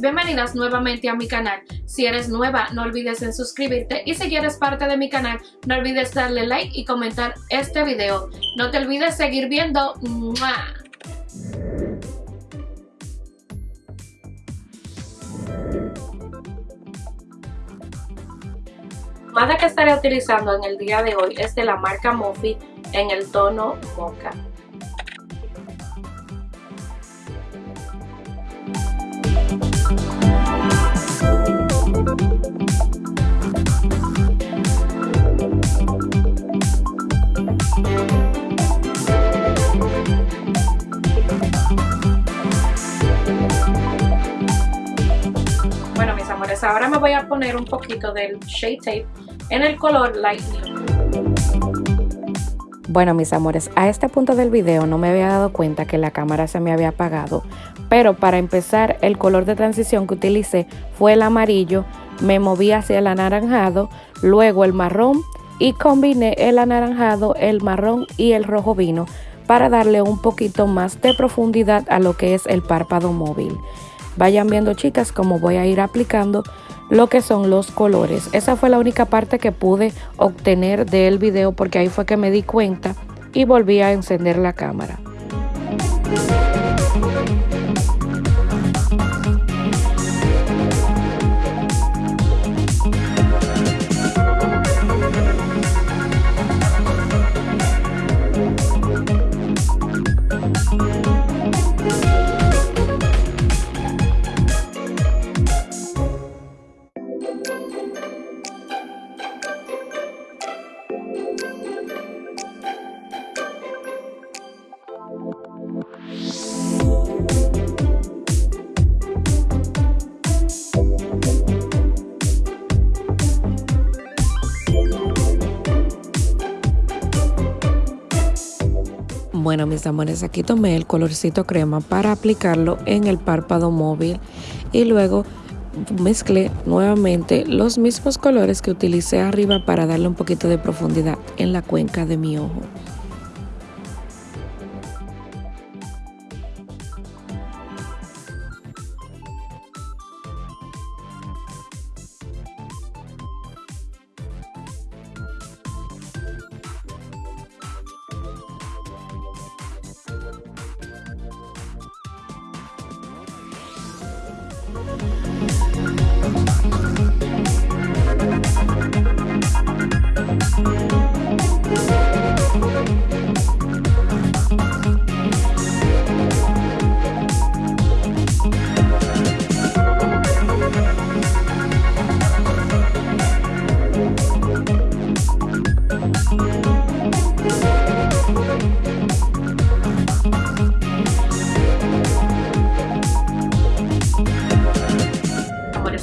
bienvenidas nuevamente a mi canal. Si eres nueva, no olvides en suscribirte y si eres parte de mi canal, no olvides darle like y comentar este video. No te olvides seguir viendo. Mada que estaré utilizando en el día de hoy es de la marca Mofi en el tono Mocha. Ahora me voy a poner un poquito del Shade Tape en el color Light Bueno mis amores, a este punto del video no me había dado cuenta que la cámara se me había apagado, pero para empezar el color de transición que utilicé fue el amarillo, me moví hacia el anaranjado, luego el marrón y combiné el anaranjado, el marrón y el rojo vino para darle un poquito más de profundidad a lo que es el párpado móvil. Vayan viendo chicas cómo voy a ir aplicando lo que son los colores. Esa fue la única parte que pude obtener del video porque ahí fue que me di cuenta y volví a encender la cámara. Bueno mis amores, aquí tomé el colorcito crema para aplicarlo en el párpado móvil y luego mezclé nuevamente los mismos colores que utilicé arriba para darle un poquito de profundidad en la cuenca de mi ojo. Bye.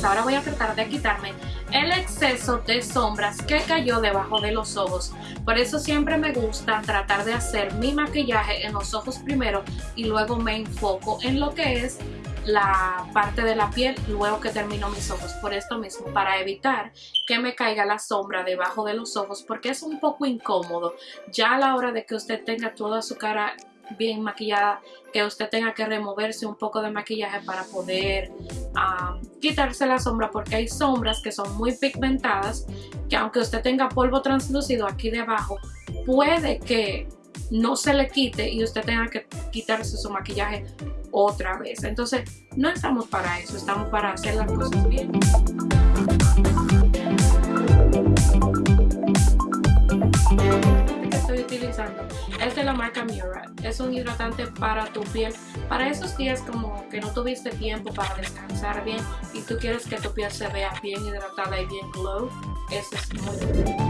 Ahora voy a tratar de quitarme el exceso de sombras que cayó debajo de los ojos. Por eso siempre me gusta tratar de hacer mi maquillaje en los ojos primero y luego me enfoco en lo que es la parte de la piel luego que termino mis ojos por esto mismo para evitar que me caiga la sombra debajo de los ojos porque es un poco incómodo ya a la hora de que usted tenga toda su cara bien maquillada que usted tenga que removerse un poco de maquillaje para poder quitarse la sombra porque hay sombras que son muy pigmentadas que aunque usted tenga polvo translúcido aquí debajo puede que no se le quite y usted tenga que quitarse su maquillaje otra vez. Entonces no estamos para eso estamos para hacer las cosas bien utilizando es de la marca Mura. Es un hidratante para tu piel. Para esos días como que no tuviste tiempo para descansar bien y tú quieres que tu piel se vea bien hidratada y bien glow, este es muy bueno.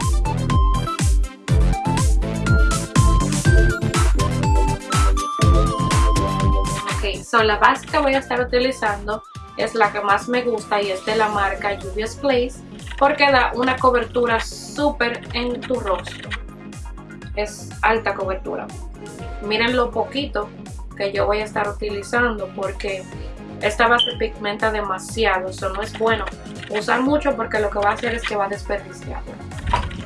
Ok, so la base que voy a estar utilizando es la que más me gusta y es de la marca Juvia's Place porque da una cobertura súper en tu rostro es alta cobertura. Miren lo poquito que yo voy a estar utilizando porque esta base pigmenta demasiado, eso no es bueno usar mucho porque lo que va a hacer es que va a desperdiciar.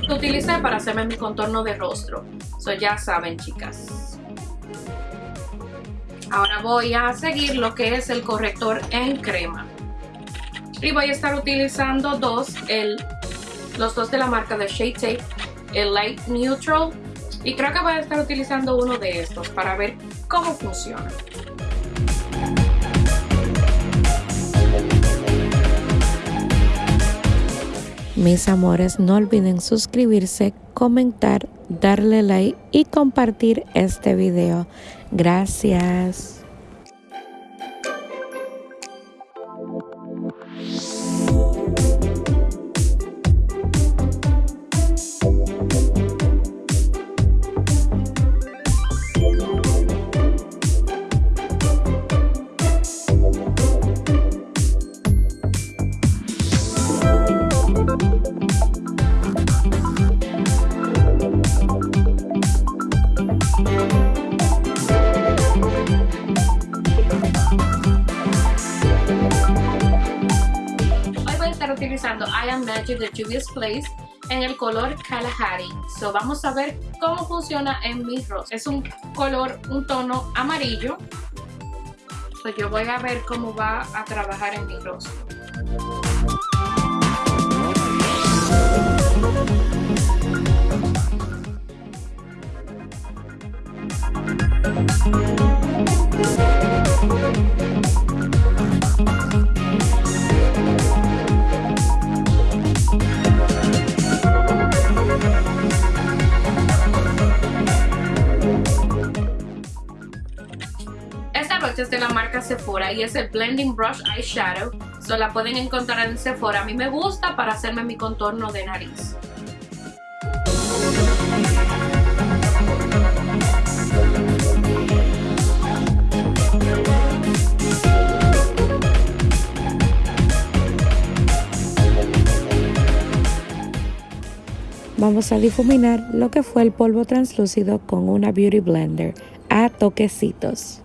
Lo utilicé para hacerme mi contorno de rostro, eso ya saben chicas. Ahora voy a seguir lo que es el corrector en crema. y voy a estar utilizando dos, el, los dos de la marca de Shade Tape, el Light Neutral y creo que voy a estar utilizando uno de estos para ver cómo funciona. Mis amores, no olviden suscribirse, comentar, darle like y compartir este video. Gracias. Magic de Juvia's Place en el color Kalahari. So vamos a ver cómo funciona en mi rostro. Es un color, un tono amarillo. So yo voy a ver cómo va a trabajar en mi rostro. Es de la marca Sephora y es el Blending Brush Eyeshadow. So la pueden encontrar en Sephora. A mí me gusta para hacerme mi contorno de nariz. Vamos a difuminar lo que fue el polvo translúcido con una Beauty Blender a toquecitos.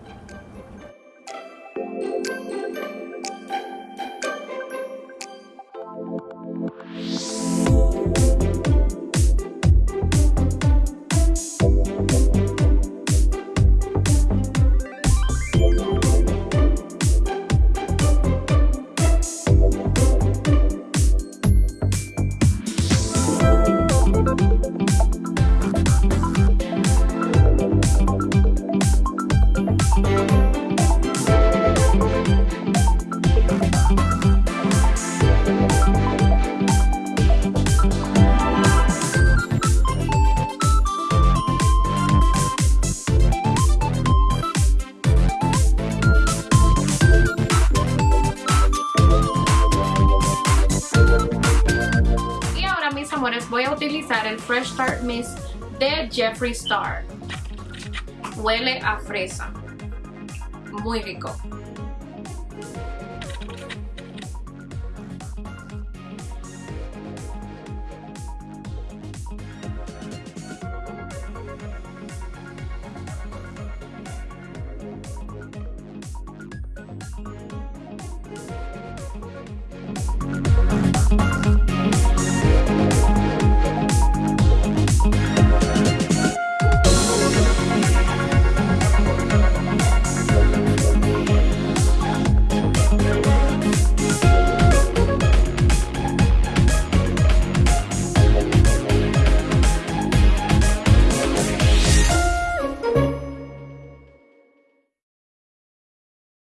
Fresh Start Mist de Jeffree Star. Huele a fresa. Muy rico.